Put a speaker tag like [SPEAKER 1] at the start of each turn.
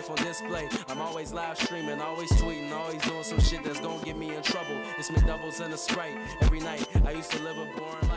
[SPEAKER 1] life on display. I'm always live streaming, always tweeting, always doing some shit that's gonna get me in trouble. It's me McDoubles and a Sprite every night. I used to live a boring.